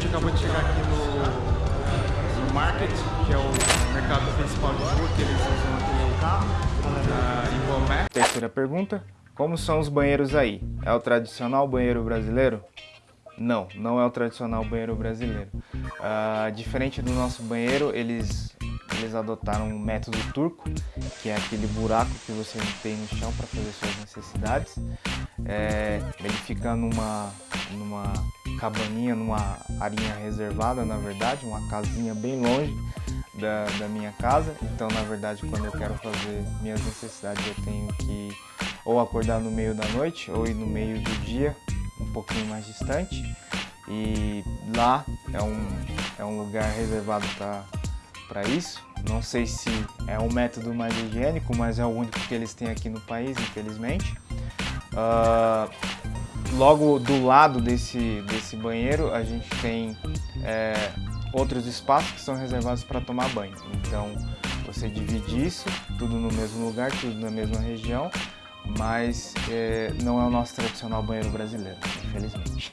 gente acabou de chegar aqui no, no Market, que é o mercado principal de rua que eles usam aqui no carro, ah, em Bomé. Terceira pergunta, como são os banheiros aí? É o tradicional banheiro brasileiro? Não, não é o tradicional banheiro brasileiro. Uh, diferente do nosso banheiro, eles, eles adotaram um método turco, que é aquele buraco que você tem no chão para fazer suas necessidades, é, ele fica numa, numa cabaninha, numa arinha reservada, na verdade, uma casinha bem longe da, da minha casa. Então, na verdade, quando eu quero fazer minhas necessidades, eu tenho que ou acordar no meio da noite ou ir no meio do dia, um pouquinho mais distante. E lá é um, é um lugar reservado para isso. Não sei se é o método mais higiênico, mas é o único que eles têm aqui no país, infelizmente. Uh, logo do lado desse, desse banheiro a gente tem é, outros espaços que são reservados para tomar banho. Então você divide isso, tudo no mesmo lugar, tudo na mesma região, mas é, não é o nosso tradicional banheiro brasileiro, infelizmente.